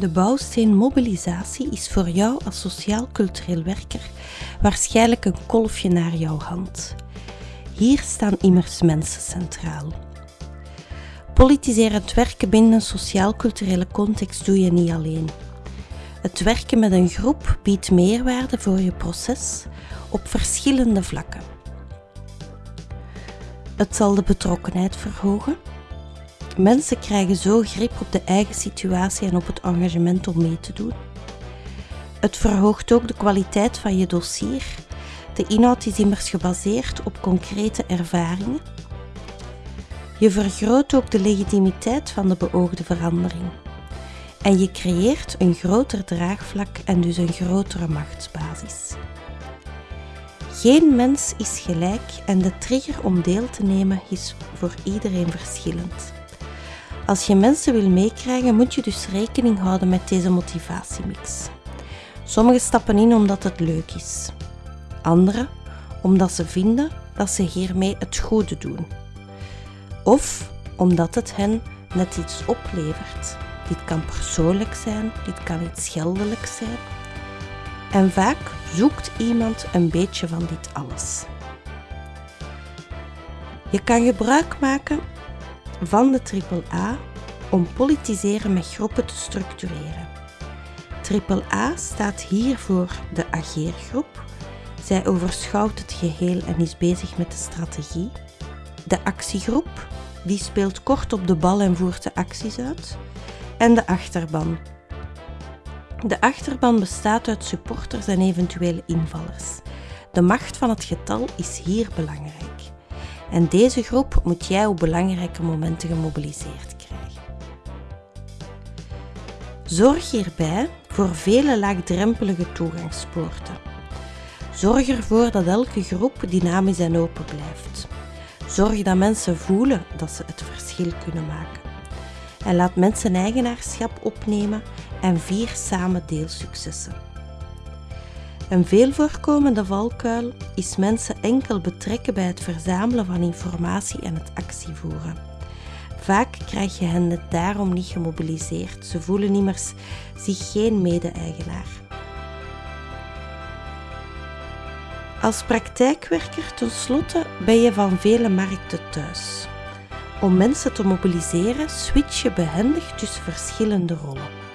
De bouwsteen mobilisatie is voor jou als sociaal-cultureel werker waarschijnlijk een kolfje naar jouw hand. Hier staan immers mensen centraal. Politiserend werken binnen een sociaal-culturele context doe je niet alleen. Het werken met een groep biedt meerwaarde voor je proces op verschillende vlakken. Het zal de betrokkenheid verhogen. Mensen krijgen zo grip op de eigen situatie en op het engagement om mee te doen. Het verhoogt ook de kwaliteit van je dossier. De inhoud is immers gebaseerd op concrete ervaringen. Je vergroot ook de legitimiteit van de beoogde verandering. En je creëert een groter draagvlak en dus een grotere machtsbasis. Geen mens is gelijk en de trigger om deel te nemen is voor iedereen verschillend. Als je mensen wil meekrijgen, moet je dus rekening houden met deze motivatiemix. Sommigen stappen in omdat het leuk is. Anderen omdat ze vinden dat ze hiermee het goede doen. Of omdat het hen net iets oplevert. Dit kan persoonlijk zijn, dit kan iets geldelijks zijn. En vaak zoekt iemand een beetje van dit alles. Je kan gebruik maken van de AAA om politiseren met groepen te structureren. AAA staat hier voor de ageergroep. Zij overschouwt het geheel en is bezig met de strategie. De actiegroep, die speelt kort op de bal en voert de acties uit. En de achterban. De achterban bestaat uit supporters en eventuele invallers. De macht van het getal is hier belangrijk. En deze groep moet jij op belangrijke momenten gemobiliseerd krijgen. Zorg hierbij voor vele laagdrempelige toegangspoorten. Zorg ervoor dat elke groep dynamisch en open blijft. Zorg dat mensen voelen dat ze het verschil kunnen maken. En laat mensen eigenaarschap opnemen en vier samen deelsuccessen. Een veel voorkomende valkuil is mensen enkel betrekken bij het verzamelen van informatie en het actievoeren. Vaak krijg je hen daarom niet gemobiliseerd. Ze voelen immers zich geen mede-eigenaar. Als praktijkwerker tenslotte ben je van vele markten thuis. Om mensen te mobiliseren switch je behendig tussen verschillende rollen.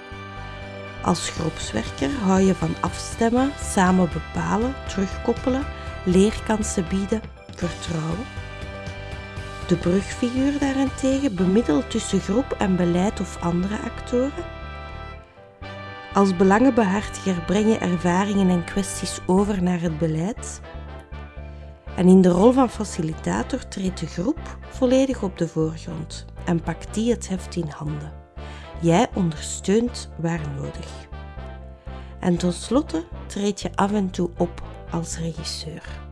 Als groepswerker hou je van afstemmen, samen bepalen, terugkoppelen, leerkansen bieden, vertrouwen. De brugfiguur daarentegen bemiddelt tussen groep en beleid of andere actoren. Als belangenbehartiger breng je ervaringen en kwesties over naar het beleid. En in de rol van facilitator treedt de groep volledig op de voorgrond en pakt die het heft in handen. Jij ondersteunt waar nodig. En tenslotte treed je af en toe op als regisseur.